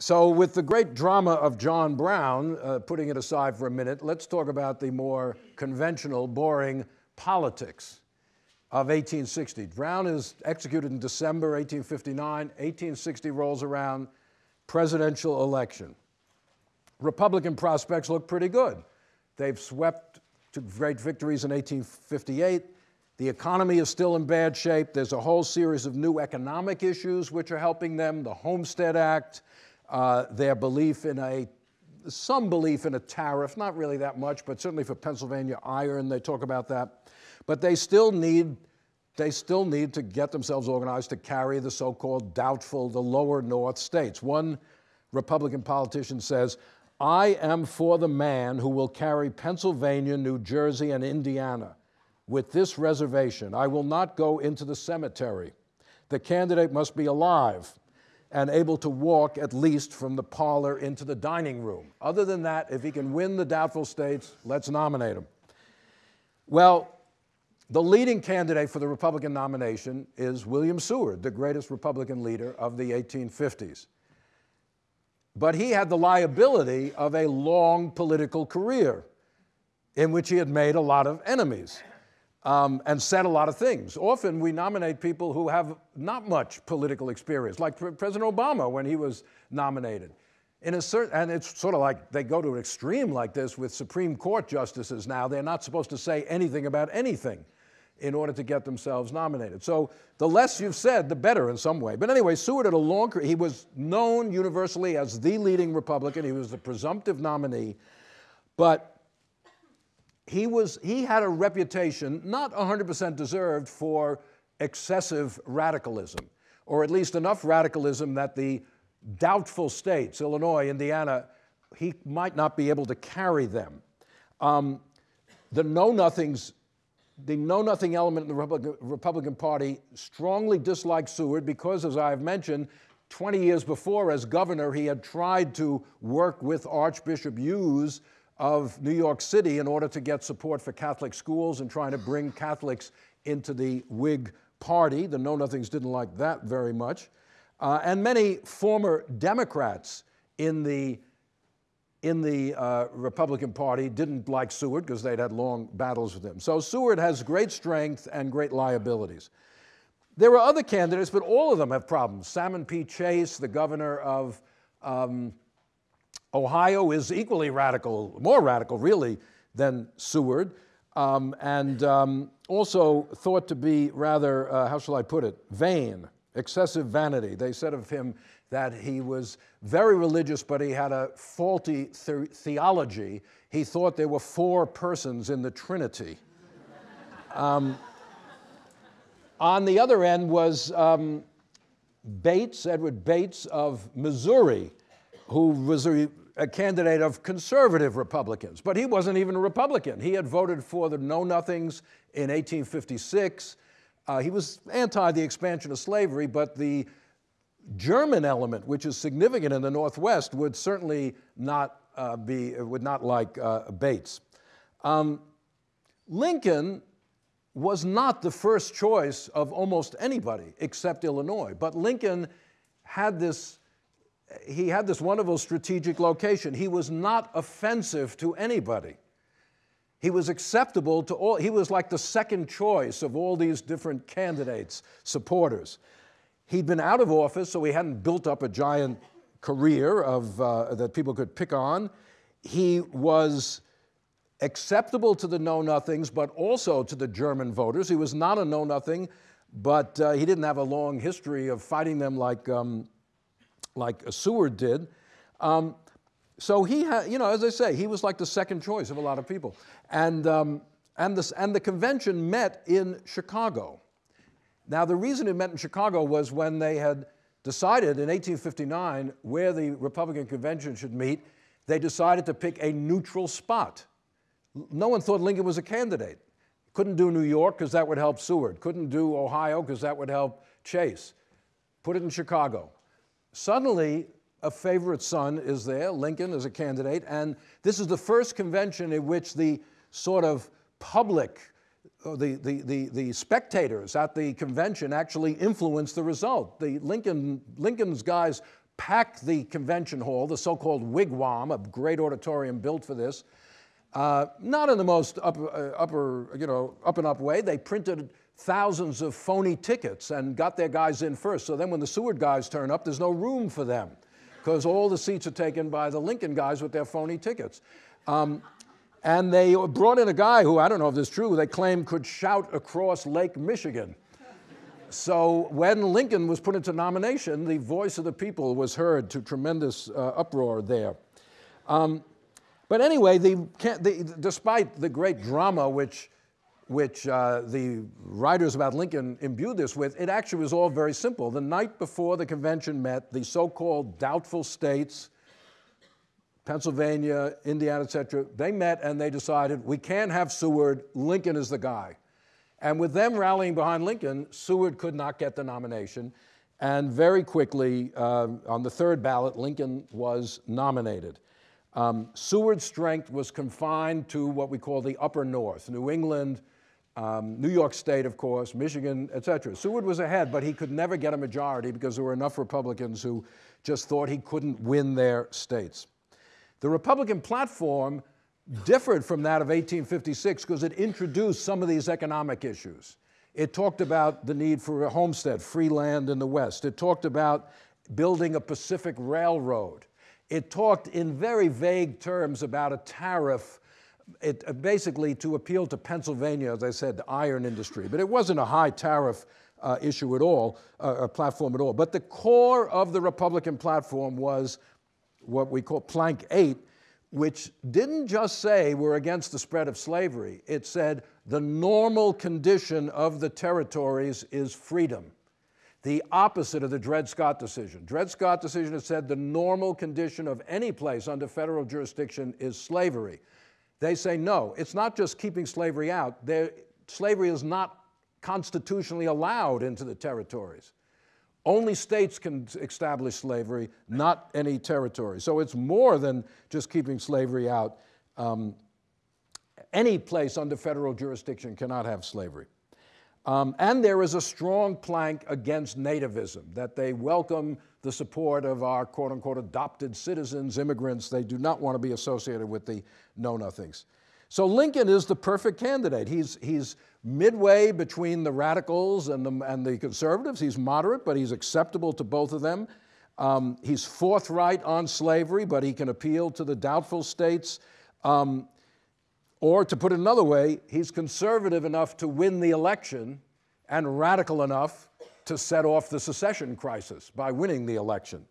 So, with the great drama of John Brown, uh, putting it aside for a minute, let's talk about the more conventional, boring politics of 1860. Brown is executed in December 1859. 1860 rolls around, presidential election. Republican prospects look pretty good. They've swept to great victories in 1858. The economy is still in bad shape. There's a whole series of new economic issues which are helping them the Homestead Act, uh, their belief in a some belief in a tariff, not really that much, but certainly for Pennsylvania iron, they talk about that. But they still need they still need to get themselves organized to carry the so-called doubtful, the lower north states. One Republican politician says, I am for the man who will carry Pennsylvania, New Jersey, and Indiana. With this reservation, I will not go into the cemetery. The candidate must be alive and able to walk at least from the parlor into the dining room. Other than that, if he can win the doubtful states, let's nominate him. Well, the leading candidate for the Republican nomination is William Seward, the greatest Republican leader of the 1850s. But he had the liability of a long political career in which he had made a lot of enemies um, and said a lot of things. Often we nominate people who have not much political experience, like President Obama when he was nominated. In a certain, and it's sort of like they go to an extreme like this with Supreme Court justices now. They're not supposed to say anything about anything in order to get themselves nominated. So the less you've said, the better in some way. But anyway, Seward had a long career. He was known universally as the leading Republican. He was the presumptive nominee. But he, was, he had a reputation, not 100% deserved, for excessive radicalism, or at least enough radicalism that the doubtful states, Illinois, Indiana, he might not be able to carry them. Um, the Know Nothings, the Know Nothing element in the Republican, Republican Party strongly disliked Seward because, as I've mentioned, 20 years before, as governor, he had tried to work with Archbishop Hughes of New York City in order to get support for Catholic schools and trying to bring Catholics into the Whig Party. The Know Nothings didn't like that very much. Uh, and many former Democrats in the, in the uh, Republican Party didn't like Seward because they'd had long battles with him. So Seward has great strength and great liabilities. There were other candidates, but all of them have problems. Salmon P. Chase, the governor of um, Ohio is equally radical, more radical really, than Seward, um, and um, also thought to be rather, uh, how shall I put it, vain, excessive vanity. They said of him that he was very religious, but he had a faulty the theology. He thought there were four persons in the Trinity. Um, on the other end was um, Bates, Edward Bates of Missouri, who was a a candidate of conservative Republicans, but he wasn't even a Republican. He had voted for the Know Nothings in 1856. Uh, he was anti the expansion of slavery, but the German element, which is significant in the Northwest, would certainly not uh, be, would not like uh, Bates. Um, Lincoln was not the first choice of almost anybody except Illinois, but Lincoln had this he had this wonderful strategic location. He was not offensive to anybody. He was acceptable to all, he was like the second choice of all these different candidates, supporters. He'd been out of office, so he hadn't built up a giant career of, uh, that people could pick on. He was acceptable to the Know Nothings, but also to the German voters. He was not a Know Nothing, but uh, he didn't have a long history of fighting them like um, like Seward did. Um, so he had, you know, as I say, he was like the second choice of a lot of people. And, um, and, this, and the convention met in Chicago. Now, the reason it met in Chicago was when they had decided in 1859 where the Republican convention should meet, they decided to pick a neutral spot. No one thought Lincoln was a candidate. Couldn't do New York because that would help Seward. Couldn't do Ohio because that would help Chase. Put it in Chicago. Suddenly, a favorite son is there, Lincoln is a candidate, and this is the first convention in which the sort of public, the, the, the, the spectators at the convention actually influence the result. The Lincoln, Lincoln's guys pack the convention hall, the so called wigwam, a great auditorium built for this. Uh, not in the most up, uh, upper, you know, up and up way. They printed thousands of phony tickets and got their guys in first. So then when the Seward guys turn up, there's no room for them because all the seats are taken by the Lincoln guys with their phony tickets. Um, and they brought in a guy who, I don't know if this is true, they claim could shout across Lake Michigan. So when Lincoln was put into nomination, the voice of the people was heard to tremendous uh, uproar there. Um, but anyway, the, the, despite the great drama which, which uh, the writers about Lincoln imbued this with, it actually was all very simple. The night before the convention met, the so-called doubtful states, Pennsylvania, Indiana, et cetera, they met and they decided we can't have Seward, Lincoln is the guy. And with them rallying behind Lincoln, Seward could not get the nomination. And very quickly, uh, on the third ballot, Lincoln was nominated. Um, Seward's strength was confined to what we call the upper north, New England, um, New York State, of course, Michigan, et cetera. Seward was ahead, but he could never get a majority because there were enough Republicans who just thought he couldn't win their states. The Republican platform differed from that of 1856 because it introduced some of these economic issues. It talked about the need for a homestead, free land in the West. It talked about building a Pacific Railroad. It talked in very vague terms about a tariff, it, uh, basically to appeal to Pennsylvania, as I said, the iron industry. But it wasn't a high tariff uh, issue at all, uh, a platform at all. But the core of the Republican platform was what we call Plank 8, which didn't just say we're against the spread of slavery, it said the normal condition of the territories is freedom. The opposite of the Dred Scott decision. Dred Scott decision has said the normal condition of any place under federal jurisdiction is slavery. They say no, it's not just keeping slavery out. There, slavery is not constitutionally allowed into the territories. Only states can establish slavery, not any territory. So it's more than just keeping slavery out. Um, any place under federal jurisdiction cannot have slavery. Um, and there is a strong plank against nativism, that they welcome the support of our quote unquote adopted citizens, immigrants. They do not want to be associated with the know nothings. So Lincoln is the perfect candidate. He's, he's midway between the radicals and the, and the conservatives. He's moderate, but he's acceptable to both of them. Um, he's forthright on slavery, but he can appeal to the doubtful states. Um, or to put it another way, he's conservative enough to win the election and radical enough to set off the secession crisis by winning the election.